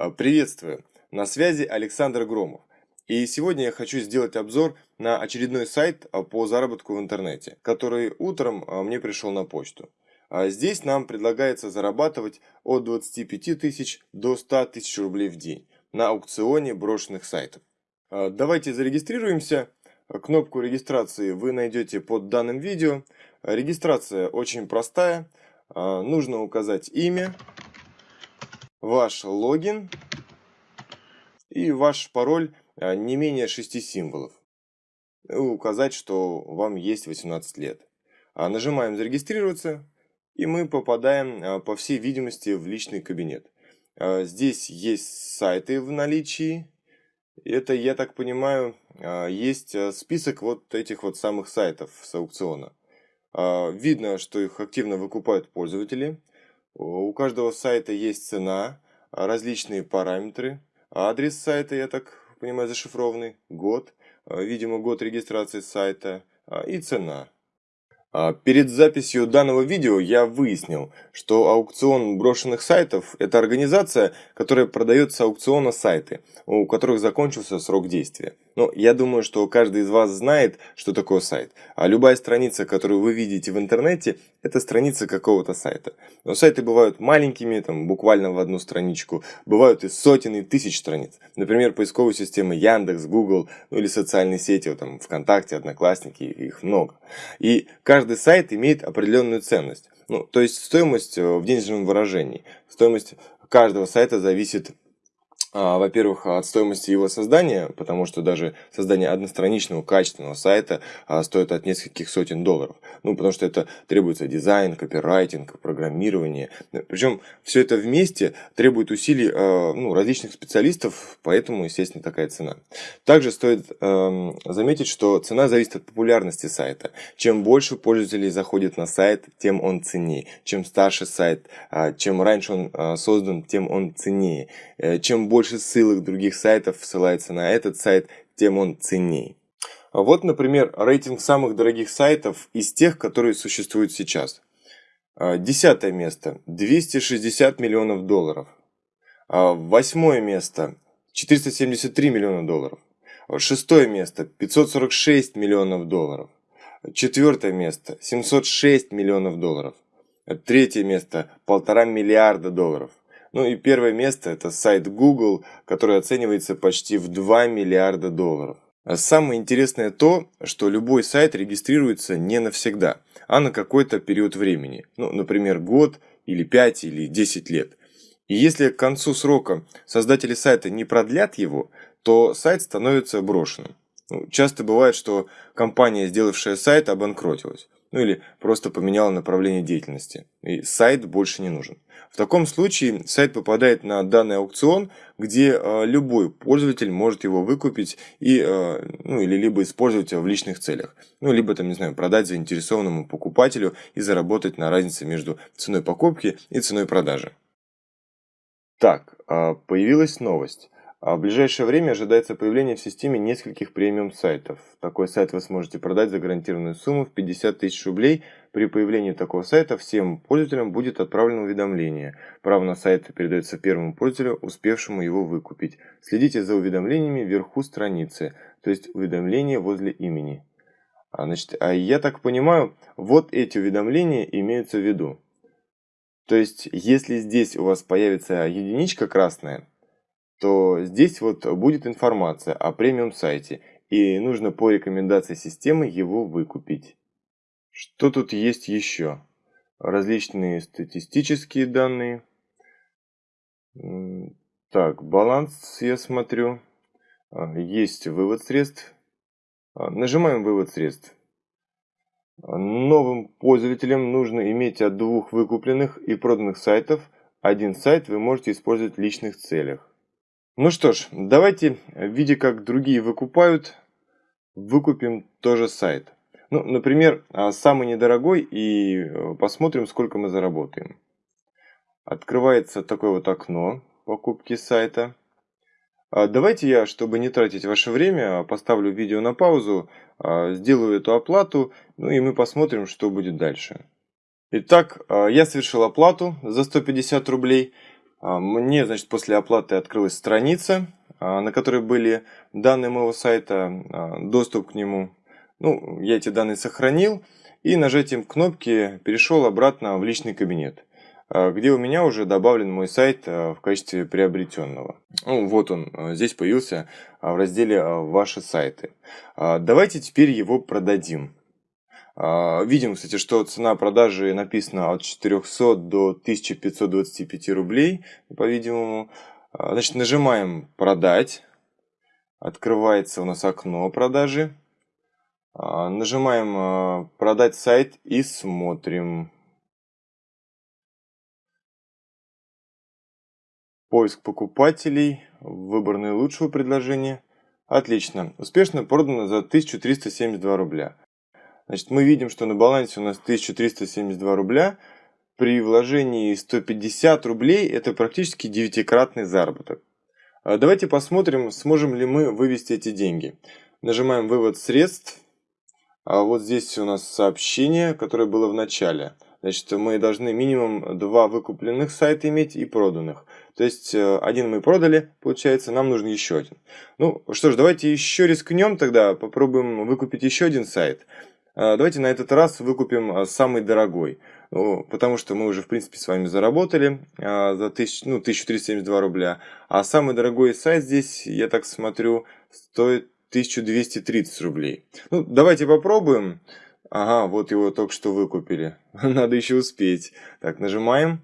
А, приветствую! На связи Александр Громов. И сегодня я хочу сделать обзор на очередной сайт а, по заработку в интернете, который утром а, мне пришел на почту. Здесь нам предлагается зарабатывать от 25 тысяч до 100 тысяч рублей в день на аукционе брошенных сайтов. Давайте зарегистрируемся. Кнопку регистрации вы найдете под данным видео. Регистрация очень простая. Нужно указать имя, ваш логин и ваш пароль а, не менее 6 символов. И указать, что вам есть 18 лет. А нажимаем «Зарегистрироваться» и мы попадаем, а, по всей видимости, в личный кабинет. Здесь есть сайты в наличии. Это, я так понимаю, есть список вот этих вот самых сайтов с аукциона. Видно, что их активно выкупают пользователи. У каждого сайта есть цена, различные параметры, адрес сайта, я так понимаю, зашифрованный, год, видимо, год регистрации сайта и цена. А перед записью данного видео я выяснил, что аукцион брошенных сайтов – это организация, которая продает с аукциона сайты, у которых закончился срок действия. Но я думаю, что каждый из вас знает, что такое сайт. А любая страница, которую вы видите в интернете, это страница какого-то сайта. Но сайты бывают маленькими, там, буквально в одну страничку, бывают и сотен, и тысяч страниц. Например, поисковые системы Яндекс, Google, ну или социальные сети, вот, там, ВКонтакте, Одноклассники, их много. И каждый сайт имеет определенную ценность. Ну, то есть стоимость э, в денежном выражении. Стоимость каждого сайта зависит во-первых, от стоимости его создания, потому что даже создание одностраничного качественного сайта а, стоит от нескольких сотен долларов. Ну, потому что это требуется дизайн, копирайтинг, программирование. Причем все это вместе требует усилий а, ну, различных специалистов, поэтому, естественно, такая цена. Также стоит э, заметить, что цена зависит от популярности сайта. Чем больше пользователей заходит на сайт, тем он ценнее. Чем старше сайт, чем раньше он создан, тем он ценнее. Э, чем больше больше ссылок других сайтов ссылается на этот сайт, тем он ценней. Вот, например, рейтинг самых дорогих сайтов из тех, которые существуют сейчас. А, десятое место – 260 миллионов долларов. А, восьмое место – 473 миллиона долларов. Шестое место – 546 миллионов долларов. Четвертое место – 706 миллионов долларов. Третье место – полтора миллиарда долларов. Ну и первое место это сайт Google, который оценивается почти в 2 миллиарда долларов. А самое интересное то, что любой сайт регистрируется не навсегда, а на какой-то период времени. Ну, например, год или 5 или 10 лет. И если к концу срока создатели сайта не продлят его, то сайт становится брошенным. Ну, часто бывает, что компания, сделавшая сайт, обанкротилась ну или просто поменяла направление деятельности, и сайт больше не нужен. В таком случае сайт попадает на данный аукцион, где э, любой пользователь может его выкупить и, э, ну, или либо использовать в личных целях, ну, либо, там, не знаю, продать заинтересованному покупателю и заработать на разнице между ценой покупки и ценой продажи. Так, э, появилась новость. А в ближайшее время ожидается появление в системе нескольких премиум сайтов. Такой сайт вы сможете продать за гарантированную сумму в 50 тысяч рублей. При появлении такого сайта всем пользователям будет отправлено уведомление. Право на сайт передается первому пользователю, успевшему его выкупить. Следите за уведомлениями вверху страницы, то есть уведомления возле имени. А, значит, а я так понимаю, вот эти уведомления имеются в виду. То есть, если здесь у вас появится единичка красная, то здесь вот будет информация о премиум сайте, и нужно по рекомендации системы его выкупить. Что тут есть еще? Различные статистические данные. Так, баланс я смотрю. А, есть вывод средств. А, нажимаем вывод средств. Новым пользователям нужно иметь от двух выкупленных и проданных сайтов. Один сайт вы можете использовать в личных целях. Ну что ж, давайте, видя как другие выкупают, выкупим тоже сайт. Ну, например, а, самый недорогой и э, посмотрим, сколько мы заработаем. Открывается такое вот окно покупки сайта. А, давайте я, чтобы не тратить ваше время, поставлю видео на паузу, а, сделаю эту оплату, ну и мы посмотрим, что будет дальше. Итак, я совершил оплату за 150 рублей. Мне, значит, после оплаты открылась страница, на которой были данные моего сайта, доступ к нему. Ну, я эти данные сохранил и нажатием кнопки перешел обратно в личный кабинет. А, где у меня уже добавлен мой сайт а, в качестве приобретенного. Ну, вот он а, здесь появился в разделе «Ваши сайты». Давайте теперь его продадим. Видим, кстати, что цена продажи написана от 400 до 1525 рублей, по-видимому. Значит, нажимаем «Продать». Открывается у нас окно продажи. Нажимаем «Продать сайт» и смотрим. Поиск покупателей, выбор наилучшего предложения. Отлично. Успешно продано за 1372 рубля. Значит, мы видим, что на балансе у нас 1372 рубля. При вложении 150 рублей это практически девятикратный заработок. А давайте посмотрим, сможем ли мы вывести эти деньги. Нажимаем «Вывод средств». А вот здесь у нас сообщение, которое было в начале. Значит, мы должны минимум два выкупленных сайта иметь и проданных. То есть, э, один мы продали, получается, нам нужен еще один. Ну, что ж, давайте еще рискнем тогда, попробуем выкупить еще один сайт. А, давайте на этот раз выкупим а, самый дорогой. Ну, потому что мы уже, в принципе, с вами заработали а, за 1000, ну, 1372 рубля. А самый дорогой сайт здесь, я так смотрю, стоит 1230 рублей. Ну, давайте попробуем. Ага, вот его только что выкупили. Надо еще успеть. Так, нажимаем.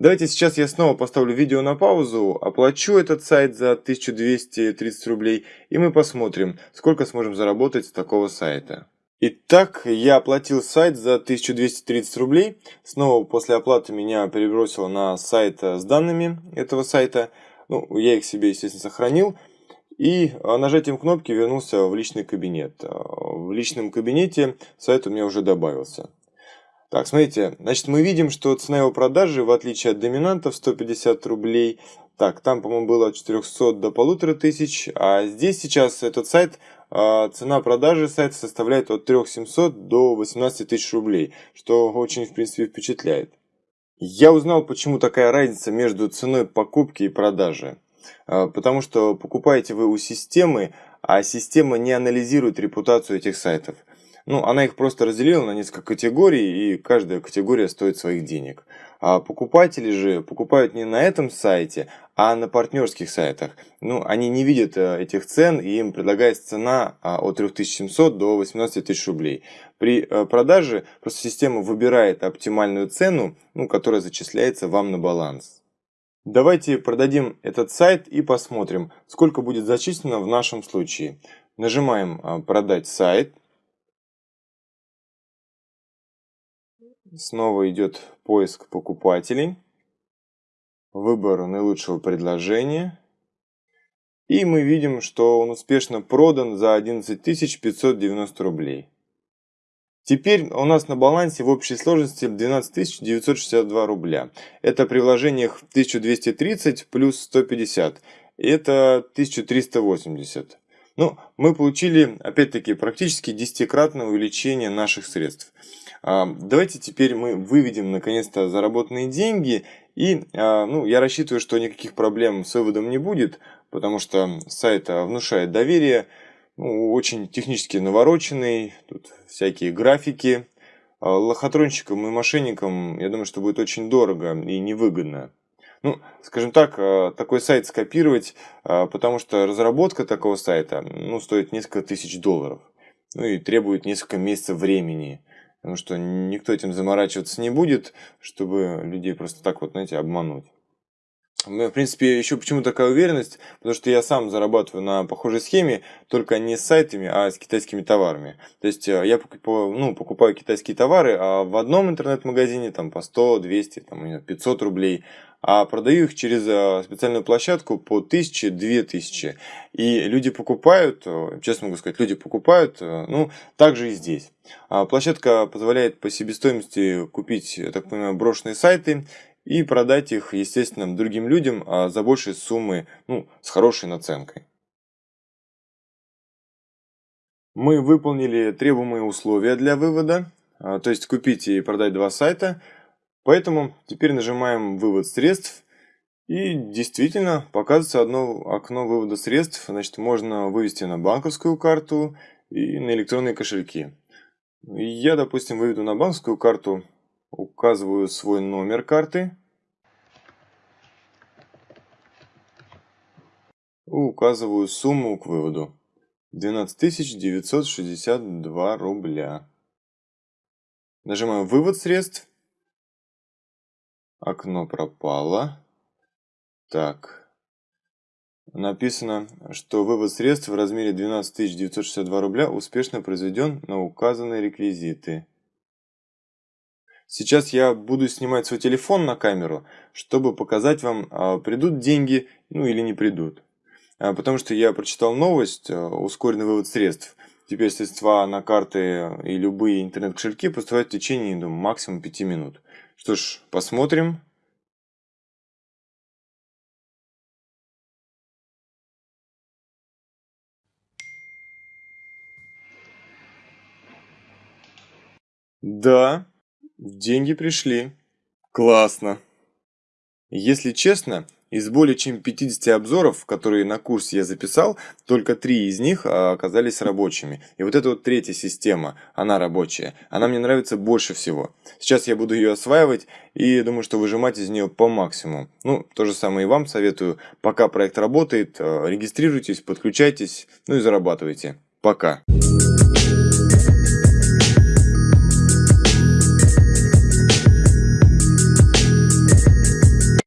Давайте сейчас я снова поставлю видео на паузу, оплачу этот сайт за 1230 рублей, и мы посмотрим, сколько сможем заработать с такого сайта. Итак, я оплатил сайт за 1230 рублей. Снова после оплаты меня перебросило на сайт с данными этого сайта. Ну, я их себе, естественно, сохранил. И а, нажатием кнопки вернулся в личный кабинет. А, в личном кабинете сайт у меня уже добавился. Так, смотрите, значит, мы видим, что цена его продажи, в отличие от доминантов, 150 рублей. Так, там, по-моему, было от 400 до 1500, а здесь сейчас этот сайт, а, цена продажи сайта составляет от 3700 до 18 тысяч рублей, что очень, в принципе, впечатляет. Я узнал, почему такая разница между ценой покупки и продажи. А, потому что покупаете вы у системы, а система не анализирует репутацию этих сайтов. Ну, она их просто разделила на несколько категорий, и каждая категория стоит своих денег. А покупатели же покупают не на этом сайте, а на партнерских сайтах. Ну, они не видят э, этих цен, и им предлагается цена а, от 3700 до 18 тысяч рублей. При э, продаже просто система выбирает оптимальную цену, ну, которая зачисляется вам на баланс. Давайте продадим этот сайт и посмотрим, сколько будет зачислено в нашем случае. Нажимаем а, «Продать сайт». Снова идет поиск покупателей. Выбор наилучшего предложения. И мы видим, что он успешно продан за 11 590 рублей. Теперь у нас на балансе в общей сложности 12 962 рубля. Это при вложениях 1230 плюс 150. Это 1380. Ну, мы получили, опять-таки, практически десятикратное увеличение наших средств. А, давайте теперь мы выведем, наконец-то, заработанные деньги. И, а, ну, я рассчитываю, что никаких проблем с выводом не будет, потому что сайт внушает доверие ну, очень технически навороченный, тут всякие графики. А лохотронщикам и мошенникам, я думаю, что будет очень дорого и невыгодно. Ну, скажем так, а, такой сайт скопировать, а, потому что разработка такого сайта ну, стоит несколько тысяч долларов. Ну и требует несколько месяцев времени. Потому что никто этим заморачиваться не будет, чтобы людей просто так вот, знаете, обмануть. Меня, в принципе, еще почему такая уверенность, потому что я сам зарабатываю на похожей схеме, только не с сайтами, а с китайскими товарами. То есть э, я покупаю, ну, покупаю китайские товары, а в одном интернет-магазине там по 100, 200, там, 500 рублей, а продаю их через э, специальную площадку по 1000, 2000. И люди покупают, э, честно могу сказать, люди покупают, ну, также и здесь. А площадка позволяет по себестоимости купить, я так понимаю, брошенные сайты, и продать их, естественно, другим людям а за большие суммы, ну, с хорошей наценкой. Мы выполнили требуемые условия для вывода, а, то есть купить и продать два сайта. Поэтому теперь нажимаем «Вывод средств». И действительно показывается одно окно вывода средств. Значит, можно вывести на банковскую карту и на электронные кошельки. Я, допустим, выведу на банковскую карту, указываю свой номер карты. Указываю сумму к выводу. 12 962 рубля. Нажимаю «Вывод средств». Окно пропало. Так. Написано, что вывод средств в размере 12 962 рубля успешно произведен на указанные реквизиты. Сейчас я буду снимать свой телефон на камеру, чтобы показать вам, а, придут деньги, ну или не придут. А, потому что я прочитал новость, а, ускоренный вывод средств. Теперь средства на карты и любые интернет-кошельки поступают в течение думаю, максимум 5 минут. Что ж, посмотрим. Да, деньги пришли. Классно. Если честно, из более чем 50 обзоров, которые на курсе я записал, только три из них а, оказались рабочими. И вот эта вот третья система, она рабочая. Она мне нравится больше всего. Сейчас я буду ее осваивать и думаю, что выжимать из нее по максимуму. Ну, то же самое и вам советую. Пока проект работает, а, регистрируйтесь, подключайтесь, ну и зарабатывайте. Пока. Пока.